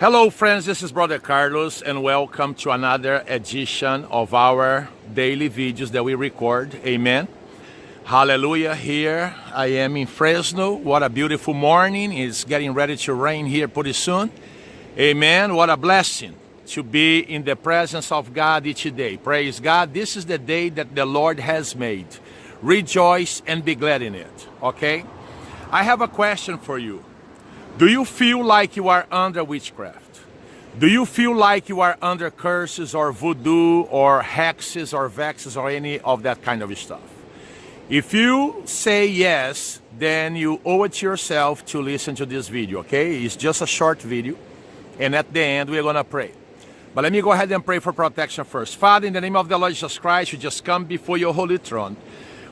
Hello friends, this is Brother Carlos and welcome to another edition of our daily videos that we record. Amen. Hallelujah. Here I am in Fresno. What a beautiful morning. It's getting ready to rain here pretty soon. Amen. What a blessing to be in the presence of God each day. Praise God. This is the day that the Lord has made. Rejoice and be glad in it. Okay? I have a question for you. Do you feel like you are under witchcraft? Do you feel like you are under curses or voodoo or hexes or vexes or any of that kind of stuff? If you say yes, then you owe it to yourself to listen to this video, okay? It's just a short video. And at the end, we're going to pray. But let me go ahead and pray for protection first. Father, in the name of the Lord Jesus Christ, we just come before your holy throne.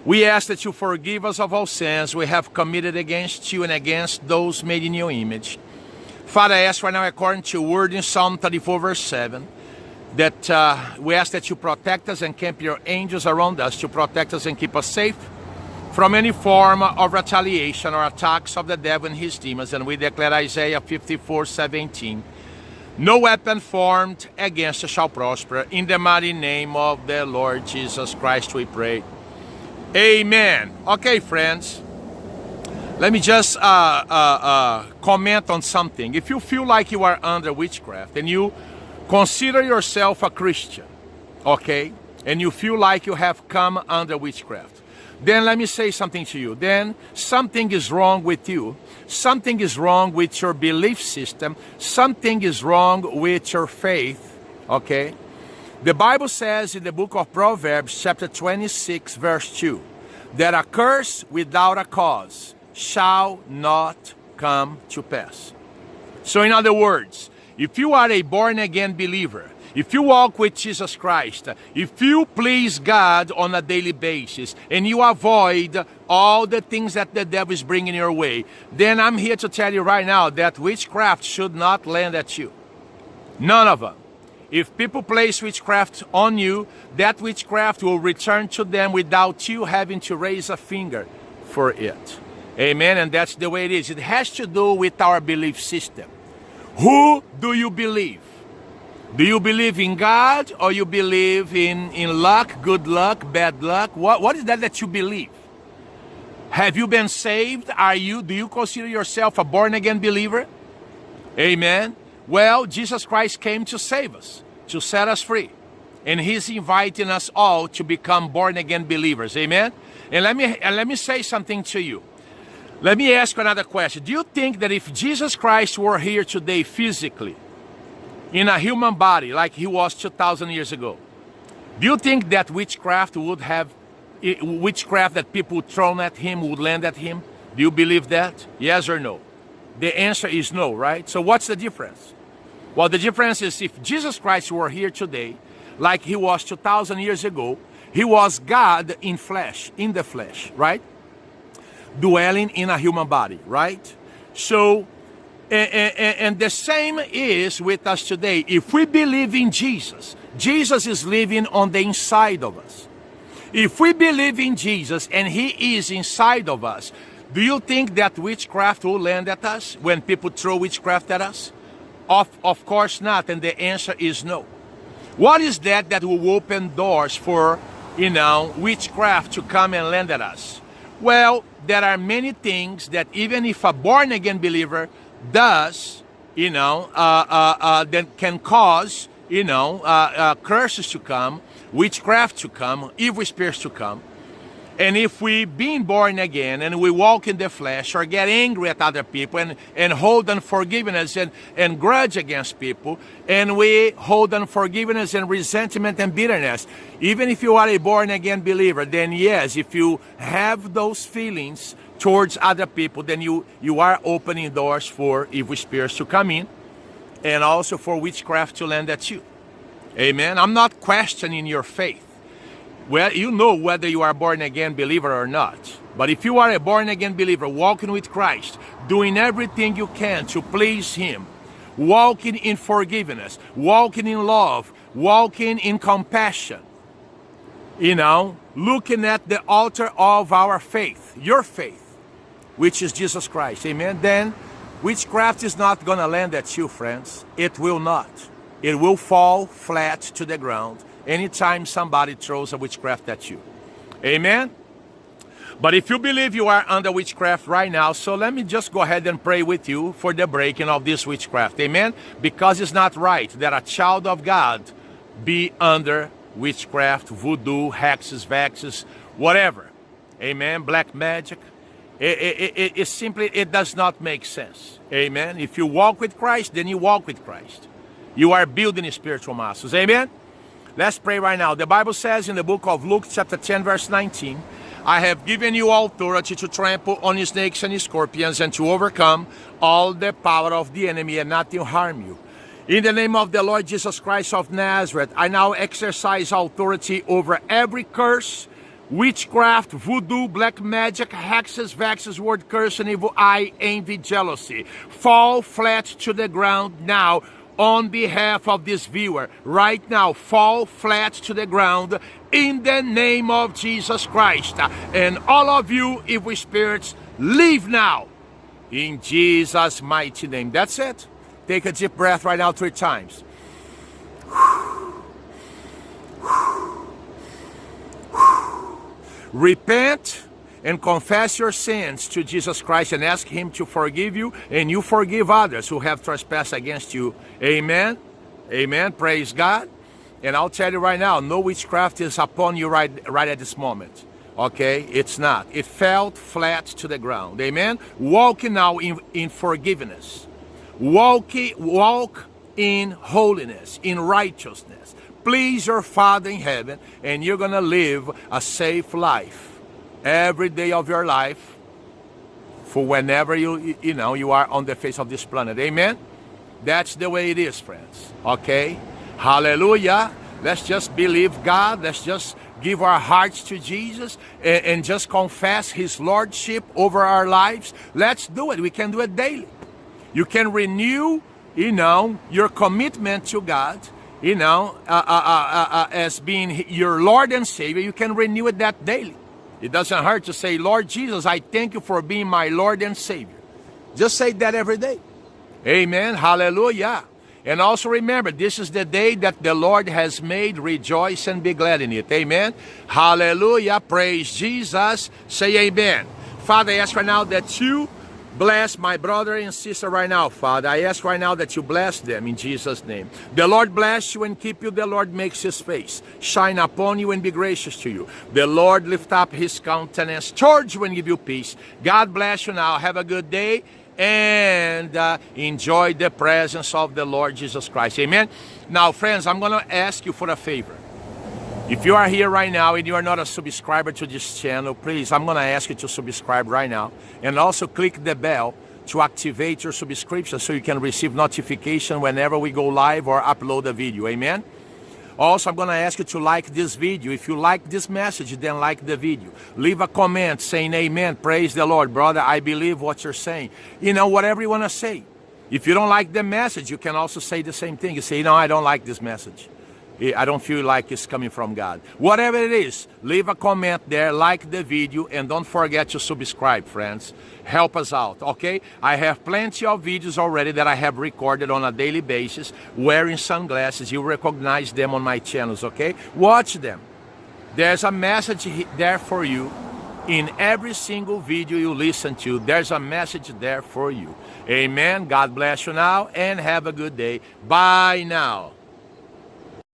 We ask that you forgive us of all sins we have committed against you and against those made in your image. Father, I ask right now, according to your word in Psalm 34, verse 7, that uh, we ask that you protect us and camp your angels around us to protect us and keep us safe from any form of retaliation or attacks of the devil and his demons. And we declare Isaiah 54, 17, no weapon formed against us shall prosper. In the mighty name of the Lord Jesus Christ we pray. Amen. Okay, friends. Let me just uh, uh, uh, comment on something. If you feel like you are under witchcraft and you consider yourself a Christian, okay, and you feel like you have come under witchcraft, then let me say something to you. Then something is wrong with you. Something is wrong with your belief system. Something is wrong with your faith, okay? The Bible says in the book of Proverbs, chapter 26, verse 2, that a curse without a cause shall not come to pass. So, in other words, if you are a born again believer, if you walk with Jesus Christ, if you please God on a daily basis, and you avoid all the things that the devil is bringing your way, then I'm here to tell you right now that witchcraft should not land at you. None of them. If people place witchcraft on you, that witchcraft will return to them without you having to raise a finger for it. Amen. And that's the way it is. It has to do with our belief system. Who do you believe? Do you believe in God or you believe in, in luck, good luck, bad luck? What, what is that that you believe? Have you been saved? Are you, do you consider yourself a born again believer? Amen. Well, Jesus Christ came to save us, to set us free. And he's inviting us all to become born again believers. Amen. And let me and let me say something to you. Let me ask another question. Do you think that if Jesus Christ were here today physically, in a human body like he was 2,000 years ago, do you think that witchcraft would have, eh, witchcraft that people thrown at him would land at him? Do you believe that? Yes or no? The answer is no, right? So what's the difference? Well, the difference is if Jesus Christ were here today, like he was 2,000 years ago, he was God in flesh, in the flesh, right? Dwelling in a human body, right? So, and, and, and, the same is with us today. If we believe in Jesus, Jesus is living on the inside of us. If we believe in Jesus and he is inside of us, do you think that witchcraft will land at us when people throw witchcraft at us? Of, of course not, and the answer is no. What is that that will open doors for, you know, witchcraft to come and land at us? Well, there are many things that even if a born-again believer does, you know, uh, uh, uh, that can cause, you know, uh, uh, curses to come, witchcraft to come, evil spirits to come. And if we being born again and we walk in the flesh or get angry at other people and, and hold unforgiveness and, and grudge against people, and we hold unforgiveness and resentment and bitterness, even if you are a born again believer, then yes, if you have those feelings towards other people, then you, you are opening doors for evil spirits to come in and also for witchcraft to land at you. Amen. I'm not questioning your faith. Well, you know whether you are born again believer or not. But if you are a born again believer, walking with Christ, doing everything you can to please Him, walking in forgiveness, walking in love, walking in compassion, you know, looking at the altar of our faith, your faith, which is Jesus Christ, amen, then Witchcraft is not going to land at you, friends. It will not. It will fall flat to the ground anytime somebody throws a witchcraft at you. Amen? But if you believe you are under witchcraft right now, so let me just go ahead and pray with you for the breaking of this witchcraft. Amen? Because it's not right that a child of God be under witchcraft, voodoo, hexes, vexes, whatever. Amen? Black magic. It, it, it, it simply, it does not make sense. Amen? If you walk with Christ, then you walk with Christ. You are building spiritual muscles. Amen? Let's pray right now. The Bible says in the book of Luke chapter 10 verse 19, I have given you authority to trample on snakes and scorpions and to overcome all the power of the enemy and nothing harm you. In the name of the Lord Jesus Christ of Nazareth, I now exercise authority over every curse, witchcraft, voodoo, black magic, hexes, vexes, word curse, and evil eye, envy, jealousy. Fall flat to the ground now on behalf of this viewer right now fall flat to the ground in the name of Jesus Christ. And all of you evil spirits, leave now in Jesus' mighty name. That's it. Take a deep breath right now three times. Repent and confess your sins to Jesus Christ and ask Him to forgive you, and you forgive others who have trespassed against you. Amen. Amen. Praise God. And I'll tell you right now, no witchcraft is upon you right, right at this moment. Okay? It's not. It fell flat to the ground. Amen. Walk now in, in forgiveness. Walk, walk in holiness, in righteousness. Please your Father in heaven, and you're going to live a safe life every day of your life for whenever you you know you are on the face of this planet. Amen? That's the way it is friends. Okay? Hallelujah. Let's just believe god. Let's just give our hearts to jesus and, and just confess his lordship over our lives. Let's do it. We can do it daily. You can renew you know your commitment to god you know uh, uh, uh, uh as being your lord and savior. You can renew it that daily it doesn't hurt to say, Lord Jesus, I thank you for being my Lord and Savior. Just say that every day. Amen. Hallelujah. And also remember, this is the day that the Lord has made. Rejoice and be glad in it. Amen. Hallelujah. Praise Jesus. Say amen. Father, I ask right now that you Bless my brother and sister right now, Father. I ask right now that you bless them in Jesus' name. The Lord bless you and keep you. The Lord makes his face shine upon you and be gracious to you. The Lord lift up his countenance towards you and give you peace. God bless you now. Have a good day and uh, enjoy the presence of the Lord Jesus Christ. Amen. Now, friends, I'm going to ask you for a favor. If you are here right now and you are not a subscriber to this channel, please, I'm going to ask you to subscribe right now. And also click the bell to activate your subscription so you can receive notification whenever we go live or upload a video. Amen? Also, I'm going to ask you to like this video. If you like this message, then like the video. Leave a comment saying amen. Praise the Lord. Brother, I believe what you're saying. You know, whatever you want to say. If you don't like the message, you can also say the same thing. You say, no, I don't like this message. I don't feel like it's coming from God. Whatever it is, leave a comment there, like the video, and don't forget to subscribe, friends. Help us out, okay? I have plenty of videos already that I have recorded on a daily basis wearing sunglasses. You recognize them on my channels, okay? Watch them. There's a message there for you. In every single video you listen to, there's a message there for you. Amen. God bless you now and have a good day. Bye now.